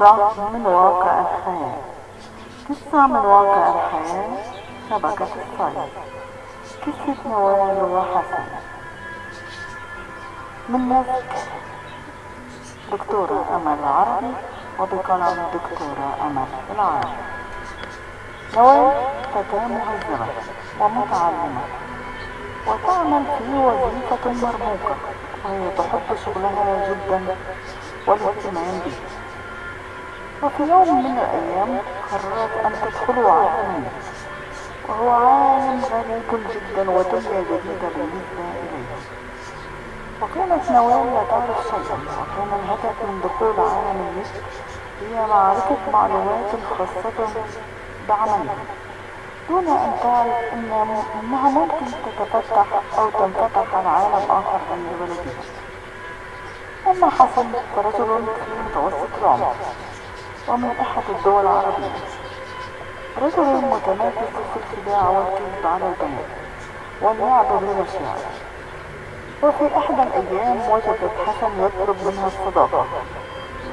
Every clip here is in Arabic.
قصة من واقع الحياة قصة من واقع الحياة شبكة الصيد. قصة نوال وحسن من نسك دكتورة أمل العربي وبقلم دكتورة أمل العربي. نوال فتاة مهذبة ومتعلمة. وتعمل في وظيفة مرموقة وهي تحب شغلها جدا والاهتمام به وفي يوم من الأيام قررت أن تدخل عالما وهو عالم غريب جدا ودنيا جديدة بالنسبة إليه. وكانت نوال لا تعرف شيئا وكان الهدف من دخول عالم النسر هي معرفة معلومات خاصة بعملها دون أن تعرف إن أنها ممكن تتفتح أو تنفتح على عالم آخر عند بلدها أما حسن فرجل في متوسط العمر. ومن أحد الدول العربية. رجل متميز في الخداع والكذب على البنات واللعب بالمشاعر وفي إحدى الأيام وجدت حسن يطلب منها الصداقة.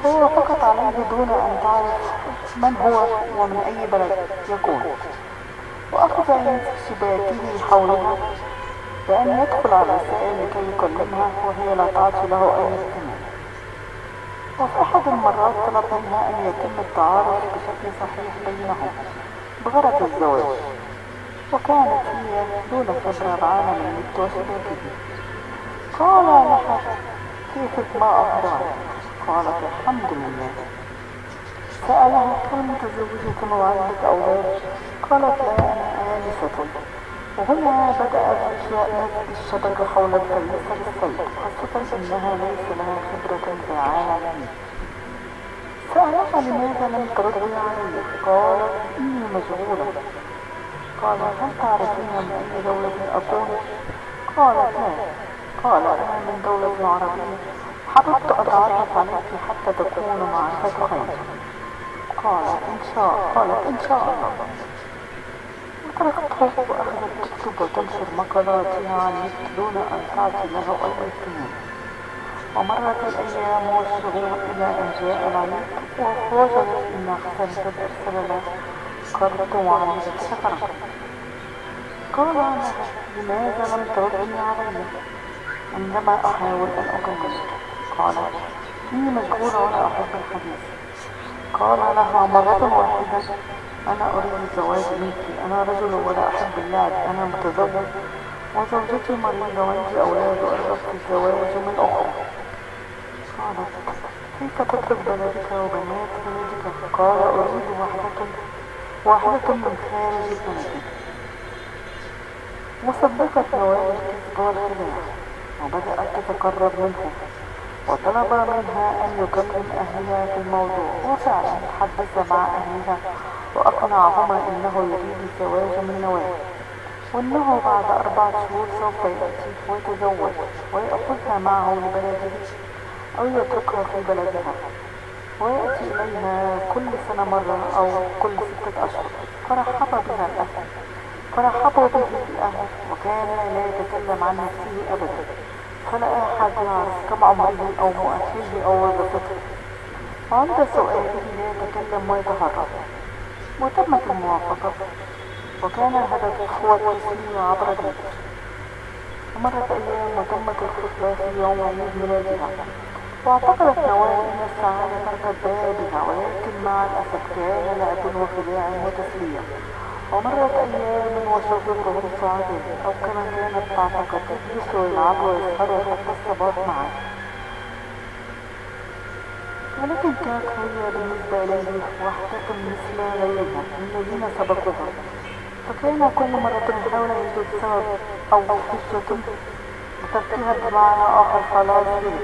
هو فقط عليه دون أن تعرف من هو ومن أي بلد يكون. وأخذ يمسك شباكه حولها بأن يدخل على الرسائل لكي يكلمها وهي لا تعطي له أي اهتمام. وفي أحد المرات طلب منها أن يتم التعارف بشكل صحيح بينهم بغرض الزواج وكانت هي دون خبرة بعالم النت وشباكه قال لها كيف ما أخبارك قالت الحمد لله. سألها هل متزوجة وعندك أولاد؟ قالت لا أنا آنسة. وهنا بدأت نفس الشبكة حول الكنيسة للصيد خاصة أنها ليس لها خبرة في عالم سألها لماذا لم تردي علي قالت إني مشغولة قال هل تعرفين من أي دولة أكون قالت لا قال أنا من دولة عربية حببت أتعرف عليك حتى تكون معرفة خير قال إن شاء قالت إن شاء الله. وتركته وأخذت تكتب وتنشر مقالاتها عن دون أن تعطي له أي اهتمام ومرت الأيام والشهور إلى أن جاء العميد ووجدت أن قد أرسل له قرة وعميد سفرة قال لها لماذا لم تردني علي عندما أحاول أن أكلمك قالت إني مشغولة ولا أحب الحديث. قال لها مرة واحدة أنا أريد الزواج منك. أنا رجل ولا أحب اللعب. أنا متزوج وزوجتي مريضة وعندي أولاد وأرغب في الزواج من أخرى. كيف تترك بلدك وبنات بلدك قال أريد واحدة واحدة من خارج البلد. وصدقت نوال الكذب والخداع وبدأت تتقرب منه. وطلب منها أن يكلم أهلها في الموضوع. وفعلا تحدث مع أهلها. وأقنعهما أنه يريد الزواج من نوال وأنه بعد أربعة شهور سوف يأتي ويتزوج. ويأخذها معه لبلده. أو يتركها في بلدها ويأتي إليها كل سنة مرة أو كل ستة أشهر. فرحب بها الأهل. فرحبوا به الأهل. وكان لا يتكلم عن نفسه أبدا. فلا أحد يعرف كم عمره أو مؤهله أو وظيفته. وعند سؤاله لا يتكلم ويتهرب. وتمت الموافقة وكان الهدف هو التسليم عبر ذلك ومرت أيام وتمت الخطبة في يوم عيد ميلادها. واعتقدت نوال أن السعادة قد بها ولكن مع الأسف كان لعب وخداع وتسلية ومرت أيام وشوقهم سعداء أو كما كانت تعتقد يجلسوا ويلعبوا ويسهروا حتى الصباح معا. ولكن كانت هي بالنسبة إليه واحدة مثل غيرها الذين سبقوها. فكان كل مرة يحاول يجد سبب أو حجة لتركها بمعنى آخر خلاص به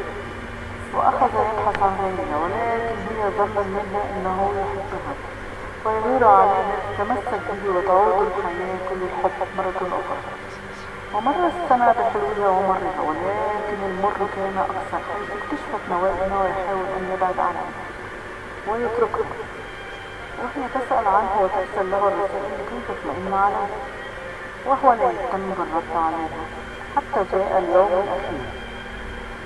وأخذ يبحث عن غيرها ولكن هي ظن منها أنه يحبها ويغير عليها تمسك به وتعود الحياة كل الحب مرة أخرى. ومر السنة بحلوها ومرها ولكن المر كان أكثر حيث اكتشفت نوال أنه يحاول أن يبعد عنها. ويتركها وهي تسأل عنه وترسل له الرسائل لكي تطمئن عليه. وهو لا يهتم بالرد عليها حتى جاء اليوم الأخير.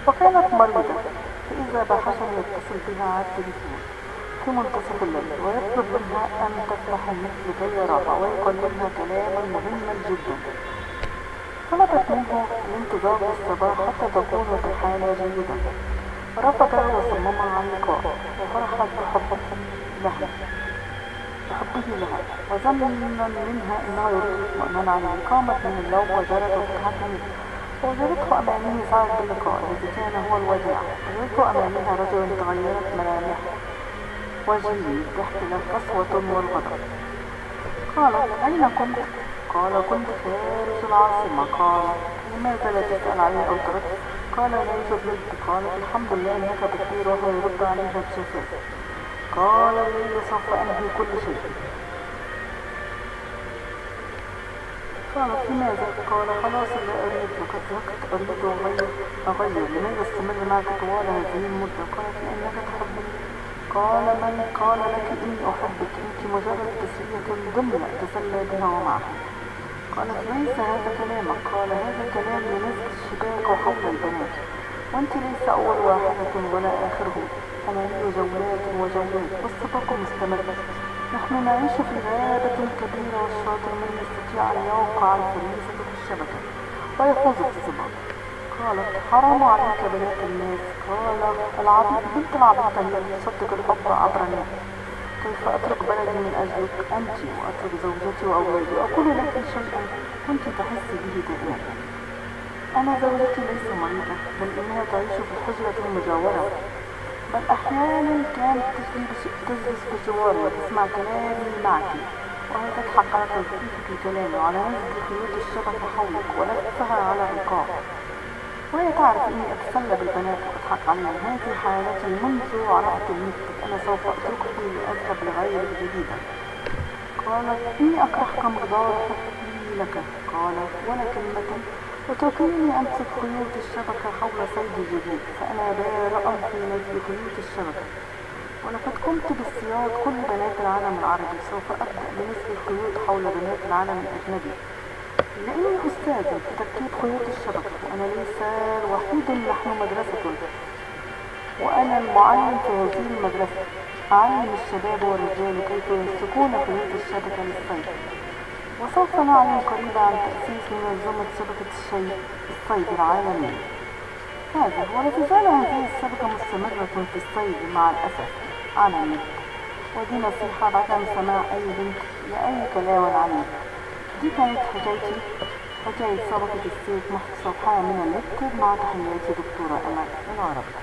وكانت مريضة. فإذا بحسن يتصل بها على التليفون منتصف الليل ويطلب منها أن تفتح النت لكي يراها ويقدمها كلاما مهما جدا. طلبت منه الانتظار للصباح حتى تكون في حالة جيدة رفض وصمم على اللقاء وفرحت بحبه لها. بحبه لها. وظن منها إنه يريد اطمئنان عليه قامت من النوم وجرت وفتحت وجدته امامه سعد باللقاء الذي كان هو الوداع وجدت امامها رجل تغيرت ملامح وجهه ضحك القسوة والغضب. قالت أين كنت؟ قال كنت خارج العاصمة. قال لماذا لا تسأل عني أو ترد؟ قال ليس بلد قالت الحمد لله إنك بخير وهو يرد عليها بجفاف قال الليل سوف أنهي كل شيء. قالت لماذا؟ قال خلاص لا أريد لقد ذهبت أريد أغير أغير لماذا استمر معك طوال هذه المدة؟ قالت لأنك تحبني. قال من؟ قال لك إني أحبك. أنت مجرد تسلية ضمن أتسلى بها ومعها قالت ليس هذا كلامك. قال هذا كلام لنزل الشباك حول البنات. وأنت ليس أول واحدة ولا آخره. ثمانية جولات وجولات. والسباق مستمر. نحن نعيش في غابة كبيرة والشاطر من يستطيع أن يوقع الفريسة في الشبكة. ويفوز بالسباق قالت حرام عليك بنات الناس. قال العبيد بنت العبيد هي تصدق الحب عبر الناس كيف أترك بلدي من أجلك؟ أنت وأترك زوجتي وأولادي. أقول لك شيئا كنت تحس به دائما. أنا زوجتي ليس مريضة بل إنها تعيش في الحجرة المجاورة بل أحيانا كانت تجلس بجواري وتسمع كلامي معك. وهي تضحك على توقيفك كلامي وعلى نزل خيوط الشبكة حولك ولفها على الرقاب وهي تعرف إني أتسلى بالبنات وأضحك عليهم. هذه حالتي منذ عرفت النت أنا سوف اتركك لأذهب لغير جديدة قالت إني أكرهك مقدار حبي لك. قال ولا كلمة. اتركيني امسك خيوط الشبكة حول صيد جديد فأنا بارأ في نزل خيوط الشبكة. ولقد قمت باصطياد كل بنات العالم العربي سوف أبدأ بنزل الخيوط حول بنات العالم الأجنبي. لأني أستاذ في تركيب خيوط الشبكة وأنا ليس وحيد نحن مدرسة وأنا المعلم في هذه المدرسة. أعلم الشباب والرجال كيف يمسكون خيوط الشبكة للصيد. وسوف نعلم قريبا عن تأسيس منظمة شبكة الشيء الصيد العالمية هذا ولا تزال هذه الشبكة مستمرة في الصيد مع الأسف. على النت. ودي نصيحة بعدم سماع أي بنت لأي كلام عنيف دي كانت حكايتي. حكاية سبقة السيف محت صفحة من النت. مع تحياتي دكتورة أمل. العربي